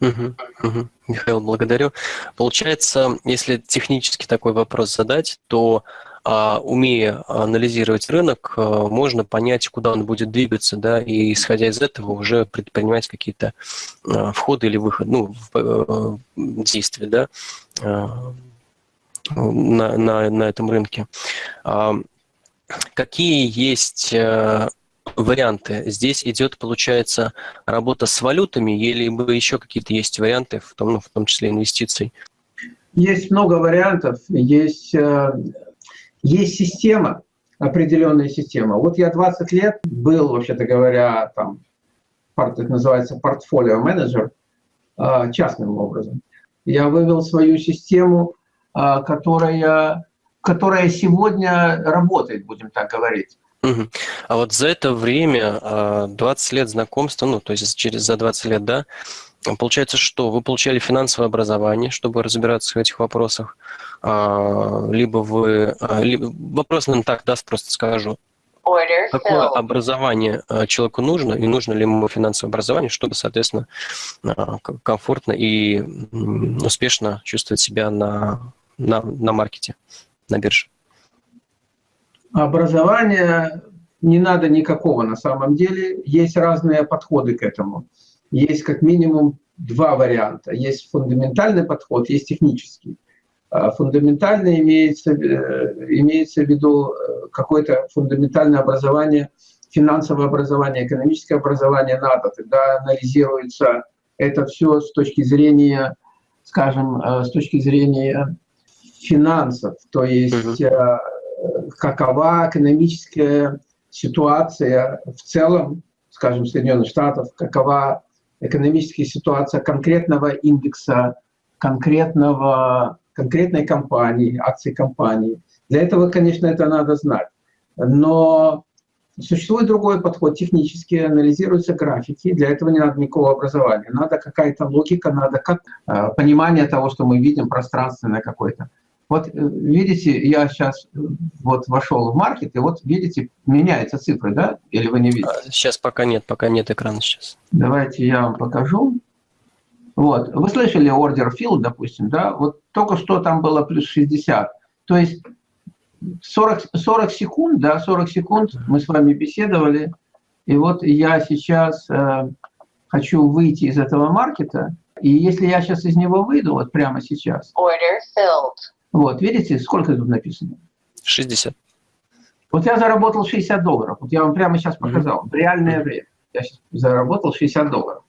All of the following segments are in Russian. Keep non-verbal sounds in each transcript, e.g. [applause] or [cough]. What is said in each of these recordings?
Угу, угу. Михаил, благодарю. Получается, если технически такой вопрос задать, то а, умея анализировать рынок, а, можно понять, куда он будет двигаться, да, и исходя из этого уже предпринимать какие-то а, входы или выход, ну, в, действия, да, на, на, на этом рынке. Какие есть варианты. Здесь идет, получается, работа с валютами или еще какие-то есть варианты, в том, ну, в том числе инвестиций? Есть много вариантов. Есть, э, есть система, определенная система. Вот я 20 лет был, вообще-то говоря, там, это называется портфолио менеджер, э, частным образом. Я вывел свою систему, э, которая, которая сегодня работает, будем так говорить. Угу. А вот за это время, 20 а, лет знакомства, ну, то есть через за 20 лет, да, получается, что вы получали финансовое образование, чтобы разбираться в этих вопросах, а, либо вы... А, либо, вопрос, наверное, так даст, просто скажу. Какое образование человеку нужно, и нужно ли ему финансовое образование, чтобы, соответственно, комфортно и успешно чувствовать себя на, на, на маркете, на бирже? Образования не надо никакого на самом деле. Есть разные подходы к этому. Есть как минимум два варианта. Есть фундаментальный подход, есть технический. А фундаментальный имеется, э, имеется в виду э, какое-то фундаментальное образование, финансовое образование, экономическое образование надо. Тогда анализируется это все с точки зрения, скажем, э, с точки зрения финансов. То есть какова экономическая ситуация в целом, скажем, Соединенных Штатов, какова экономическая ситуация конкретного индекса, конкретного, конкретной компании, акций компании. Для этого, конечно, это надо знать. Но существует другой подход, технически анализируются графики, для этого не надо никакого образования. Надо какая-то логика, надо как, э, понимание того, что мы видим пространственное какое-то. Вот э, видите, я сейчас э, вот вошел в маркет, и вот видите, меняются цифры, да? Или вы не видите? Сейчас пока нет, пока нет экрана сейчас. Давайте я вам покажу. Вот, вы слышали ордер fill, допустим, да? Вот только что там было плюс 60. То есть 40, 40 секунд, да, 40 секунд мы с вами беседовали, и вот я сейчас э, хочу выйти из этого маркета, и если я сейчас из него выйду, вот прямо сейчас, Order filled. Вот, видите, сколько тут написано? 60. Вот я заработал 60 долларов. Вот я вам прямо сейчас показал. В реальное время. Я сейчас заработал 60 долларов.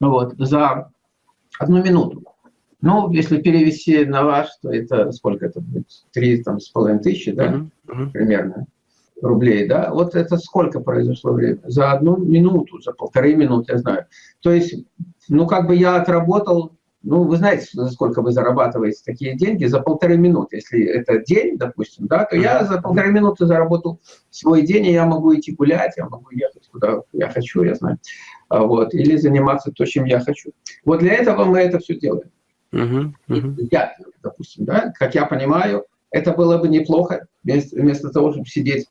Ну вот, за одну минуту. Ну, если перевести на ваш, то это сколько это будет? Три там, с половиной тысячи, да, uh -huh. примерно, рублей, да? Вот это сколько произошло время? За одну минуту, за полторы минуты, я знаю. То есть, ну, как бы я отработал ну, вы знаете, сколько вы зарабатываете такие деньги за полторы минуты. Если это день, допустим, да, то я за полторы минуты заработал свой день, и я могу идти гулять, я могу ехать куда я хочу, я знаю. А, вот, или заниматься то, чем я хочу. Вот для этого мы это все делаем. Uh -huh, Я, допустим, да, как я понимаю, это было бы неплохо, вместо, вместо того, чтобы сидеть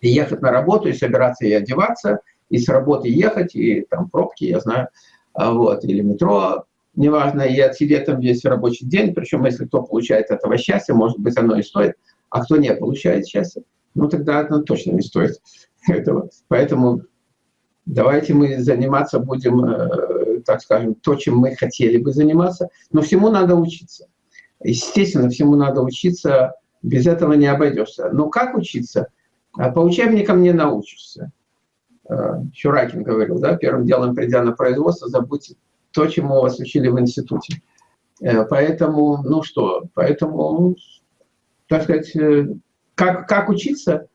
и ехать на работу, и собираться и одеваться, и с работы ехать, и там пробки, я знаю, а, вот, или метро, неважно, и отсидеть там весь рабочий день, причем если кто получает этого счастья, может быть, оно и стоит, а кто не получает счастья, ну тогда оно точно не стоит [laughs] этого. Поэтому давайте мы заниматься будем, э, так скажем, то, чем мы хотели бы заниматься, но всему надо учиться. Естественно, всему надо учиться, без этого не обойдешься. Но как учиться? А по учебникам не научишься. Э, говорил, да, первым делом, придя на производство, забудьте то, чему вас учили в институте. Э, поэтому, ну что, поэтому, так сказать, э, как, как учиться?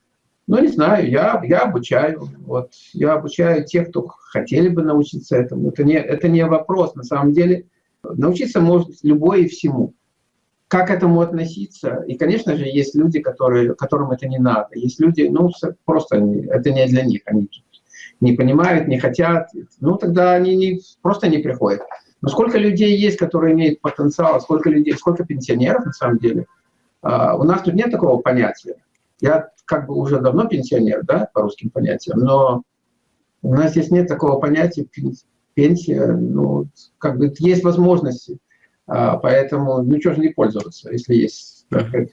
Ну, не знаю, я, я обучаю. Вот, я обучаю тех, кто хотели бы научиться этому. Это не, это не вопрос, на самом деле. Научиться может любой и всему. Как к этому относиться? И, конечно же, есть люди, которые, которым это не надо. Есть люди, ну, просто это не для них. Они не понимают, не хотят, ну тогда они не, просто не приходят. Но сколько людей есть, которые имеют потенциал, сколько людей, сколько пенсионеров на самом деле. А, у нас тут нет такого понятия. Я как бы уже давно пенсионер, да, по русским понятиям, но у нас здесь нет такого понятия пенсия, ну, как бы есть возможности, а, поэтому, ну, что же не пользоваться, если есть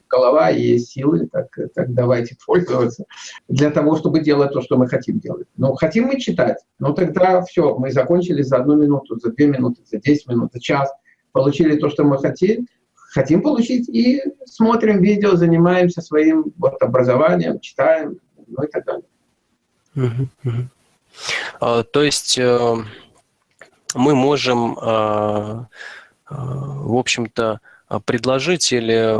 голова и есть силы, так, так давайте пользоваться для того, чтобы делать то, что мы хотим делать. Ну, хотим мы читать, ну, тогда все, мы закончили за одну минуту, за две минуты, за десять минут, за час, получили то, что мы хотим, хотим получить, и смотрим видео, занимаемся своим вот, образованием, читаем, ну и так далее. А, то есть э, мы можем, а, а, в общем-то, предложить или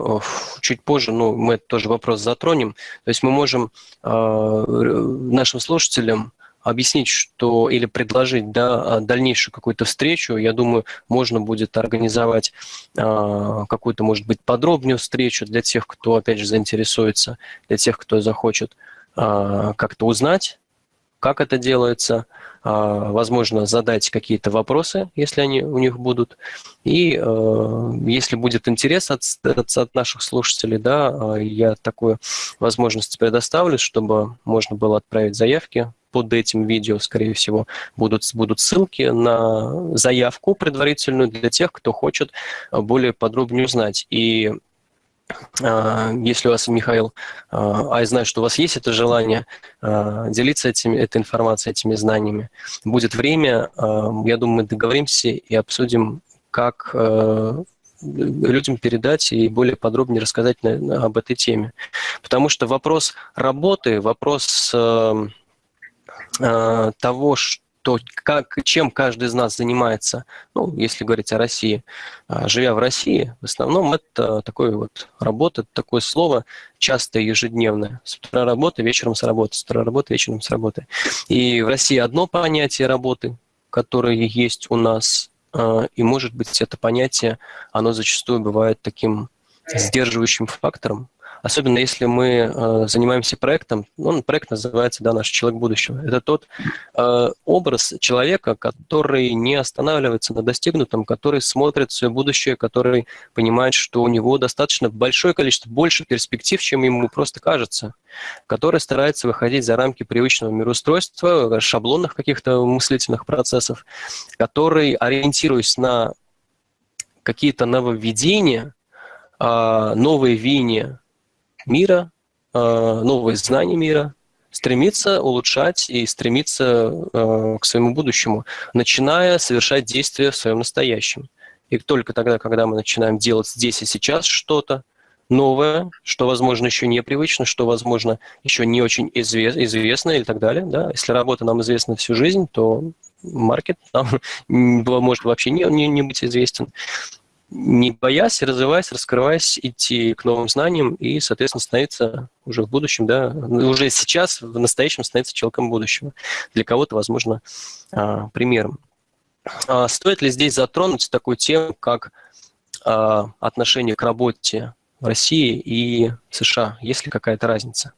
чуть позже, ну, мы тоже вопрос затронем, то есть мы можем нашим слушателям объяснить, что или предложить да, дальнейшую какую-то встречу, я думаю, можно будет организовать какую-то, может быть, подробную встречу для тех, кто, опять же, заинтересуется, для тех, кто захочет как-то узнать как это делается, а, возможно, задать какие-то вопросы, если они у них будут. И э, если будет интерес от, от, наших слушателей, да, а, я такую возможность предоставлю, чтобы можно было отправить заявки под этим видео, скорее всего, будут, будут ссылки на заявку предварительную для тех, кто хочет более подробнее узнать. И если у вас, Михаил, а, а я знаю, что у вас есть это желание а, делиться этими, этой информацией, этими знаниями, будет время, я думаю, мы договоримся и обсудим, как людям передать и более подробнее рассказать об этой теме. Потому что вопрос работы, вопрос того, что то, как, чем каждый из нас занимается, ну, если говорить о России, а, живя в России, в основном это такое вот работа, такое слово часто ежедневное. С утра работа, вечером с работы, с утра работа, вечером с работы. И в России одно понятие работы, которое есть у нас, а, и, может быть, это понятие, оно зачастую бывает таким сдерживающим фактором, особенно если мы э, занимаемся проектом, ну, проект называется да, «Наш человек будущего». Это тот э, образ человека, который не останавливается на достигнутом, который смотрит свое будущее, который понимает, что у него достаточно большое количество, больше перспектив, чем ему просто кажется, который старается выходить за рамки привычного мироустройства, шаблонных каких-то мыслительных процессов, который, ориентируясь на какие-то нововведения, а, новые веяния, мира, а, новые знания мира, стремиться улучшать и стремиться а, к своему будущему, начиная совершать действия в своем настоящем. И только тогда, когда мы начинаем делать здесь и сейчас что-то новое, что, возможно, еще непривычно, что, возможно, еще не очень извест, известно и так далее. Да? Если работа нам известна всю жизнь, то маркет нам [laughs] может вообще не, не, не быть известен не боясь, развиваясь, раскрываясь, идти к новым знаниям и, соответственно, становиться уже в будущем, да, уже сейчас, в настоящем становиться человеком будущего. Для кого-то, возможно, а, примером. А стоит ли здесь затронуть такую тему, как а, отношение к работе в России и США? Есть ли какая-то разница?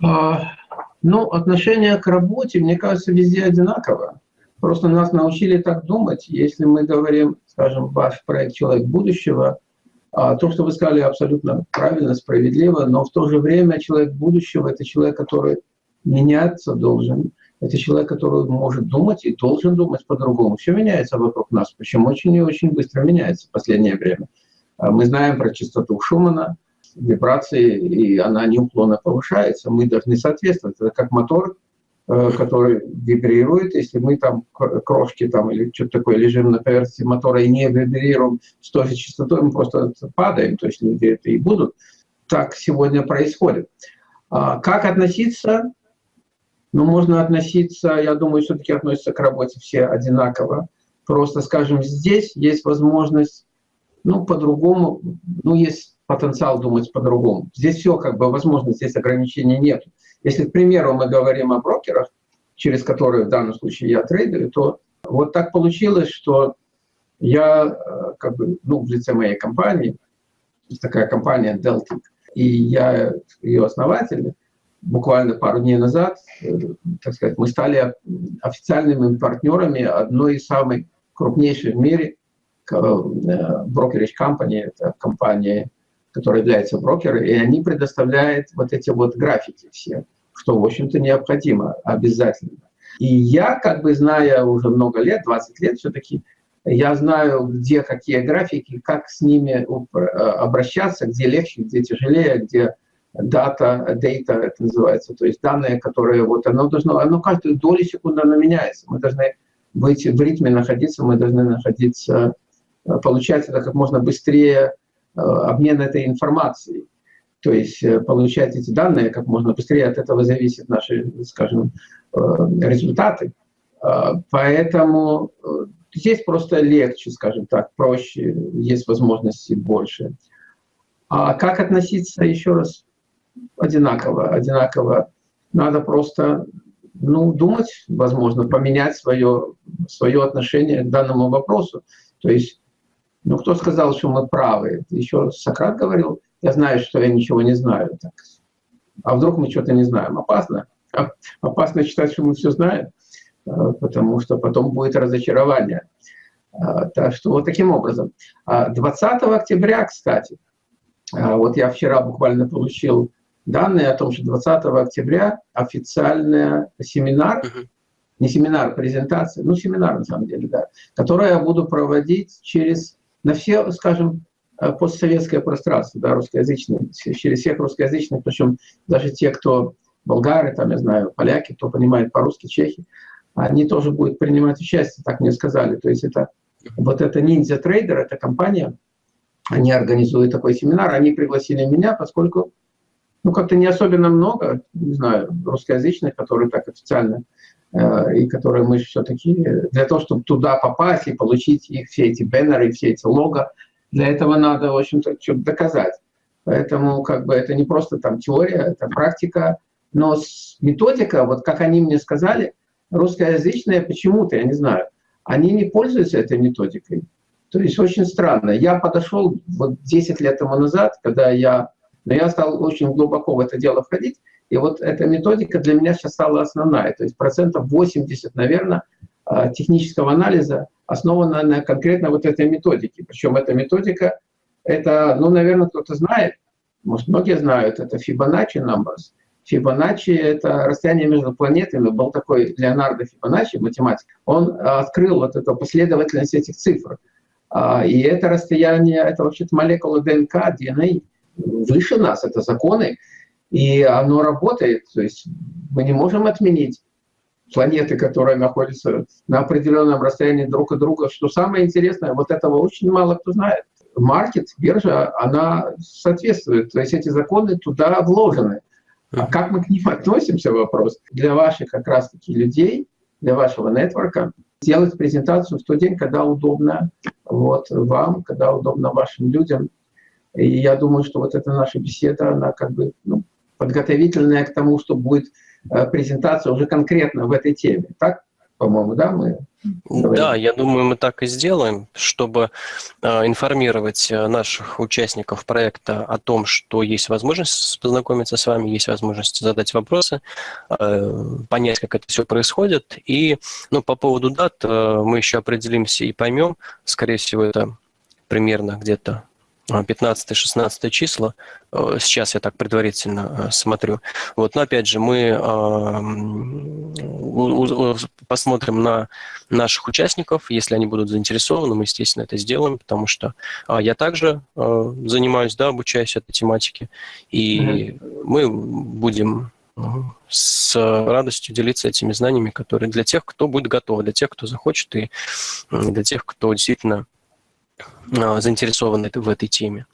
Ну, отношение к работе, мне кажется, везде одинаково. Просто нас научили так думать. Если мы говорим, скажем, ваш проект «Человек будущего», а то, что вы сказали, абсолютно правильно, справедливо, но в то же время человек будущего – это человек, который меняться должен, это человек, который может думать и должен думать по-другому. Все меняется вокруг нас, причем очень и очень быстро меняется в последнее время. А мы знаем про частоту Шумана, вибрации, и она неуклонно повышается. Мы должны соответствовать. Это как мотор, который вибрирует, если мы там крошки там или что-то такое лежим на поверхности мотора и не вибрируем с той же частотой, мы просто падаем, то есть люди это и будут. Так сегодня происходит. А как относиться? Ну, можно относиться, я думаю, все-таки относятся к работе все одинаково. Просто, скажем, здесь есть возможность, ну, по-другому, ну, есть потенциал думать по-другому. Здесь все как бы возможно, здесь ограничений нет. Если, к примеру, мы говорим о брокерах, через которые в данном случае я трейдер, то вот так получилось, что я э, как бы, ну, в лице моей компании, такая компания Deltic, и я ее основатель, буквально пару дней назад, э, так сказать, мы стали официальными партнерами одной из самых крупнейших в мире брокерич э, компании, это компания, которая является брокером, и они предоставляют вот эти вот графики все что, в общем-то, необходимо обязательно. И я, как бы зная уже много лет, 20 лет все-таки, я знаю, где какие графики, как с ними обращаться, где легче, где тяжелее, где дата, дейта это называется, то есть данные, которые вот оно должно, оно каждую долю секунды оно меняется. Мы должны быть в ритме находиться, мы должны находиться, получать это как можно быстрее, э, обмен этой информацией. То есть э, получать эти данные как можно быстрее, от этого зависят наши, скажем, э, результаты. Поэтому здесь просто легче, скажем так, проще, есть возможности больше. А как относиться, еще раз, одинаково, одинаково. Надо просто ну, думать, возможно, поменять свое, свое отношение к данному вопросу. То есть, ну, кто сказал, что мы правы? Еще Сократ говорил, я знаю, что я ничего не знаю. Так. А вдруг мы что-то не знаем? Опасно. [laughs] Опасно считать, что мы все знаем, а, потому что потом будет разочарование. А, так что вот таким образом. 20 а октября, кстати, вот я вчера буквально получил данные о том, что 20 октября официальный семинар, не семинар, презентация, ну семинар на самом деле, да, который я буду проводить через, на все, скажем, э, постсоветское пространство, да, русскоязычное, через всех русскоязычных, причем даже те, кто болгары, там, я знаю, поляки, кто понимает по-русски, чехи, они тоже будут принимать участие, так мне сказали. То есть это вот это Ninja Trader, эта компания, они организуют такой семинар, они пригласили меня, поскольку ну, как-то не особенно много, не знаю, русскоязычных, которые так официально, э, и которые мы все-таки, для того, чтобы туда попасть и получить их все эти бэннеры, все эти лого, для этого надо, в общем-то, что-то доказать. Поэтому как бы это не просто там теория, это практика, но методика, вот как они мне сказали, русскоязычные почему-то, я не знаю, они не пользуются этой методикой. То есть очень странно. Я подошел вот 10 лет тому назад, когда я но я стал очень глубоко в это дело входить, и вот эта методика для меня сейчас стала основная. То есть процентов 80, наверное, а, технического анализа основана на конкретно вот этой методике. Причем эта методика, это, ну, наверное, кто-то знает, может, многие знают, это Fibonacci numbers. Фибоначчи — это расстояние между планетами. Был такой Леонардо Фибоначчи, математик. Он открыл вот эту последовательность этих цифр. А, и это расстояние, это вообще-то молекула ДНК, ДНК, выше нас, это законы, и оно работает. То есть мы не можем отменить планеты, которые находятся на определенном расстоянии друг от друга. Что самое интересное, вот этого очень мало кто знает. Маркет, биржа, она соответствует. То есть эти законы туда вложены. А как мы к ним [laughs] относимся, вопрос. Для ваших как раз-таки людей, для вашего нетворка, сделать презентацию в тот день, когда удобно вот, вам, когда удобно вашим людям, и я думаю, что вот эта наша беседа, она как бы ну, подготовительная к тому, что будет э, презентация уже конкретно в этой теме. Так, по-моему, да, мы Говорим. Да, я думаю, мы так и сделаем, чтобы э, информировать э, наших участников проекта о том, что есть возможность познакомиться с вами, есть возможность задать вопросы, э, понять, как это все происходит. И ну, по поводу дат э, мы еще определимся и поймем, скорее всего, это примерно где-то 15-16 числа, э, сейчас я так предварительно э, смотрю. Вот, но опять же, мы посмотрим на наших участников, если они будут заинтересованы, мы, естественно, это сделаем, потому что а, я также э, занимаюсь, да, обучаюсь этой тематике, и mm-hmm. мы будем с радостью делиться этими знаниями, которые для тех, кто будет готов, для тех, кто захочет, и для тех, кто действительно а, а, заинтересованы в этой теме.